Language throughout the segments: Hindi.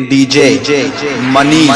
DJ money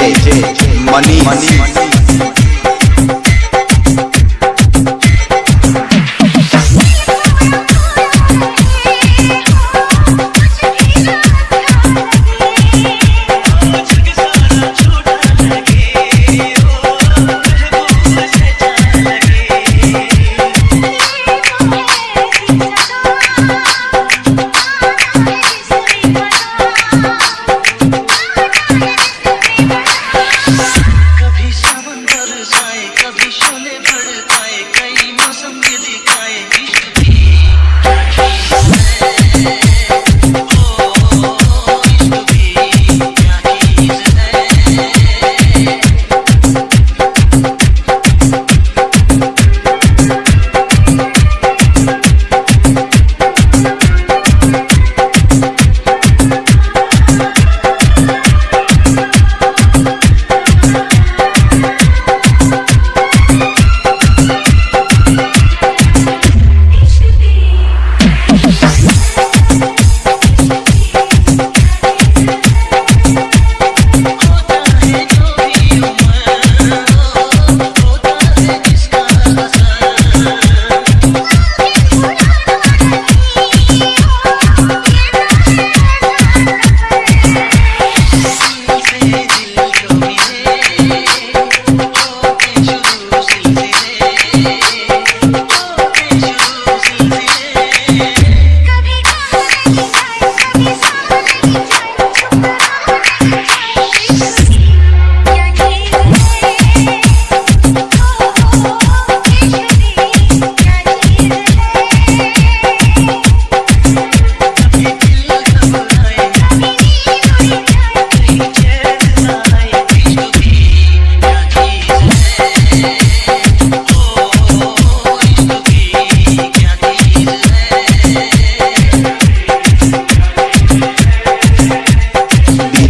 money money money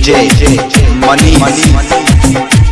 DJ money money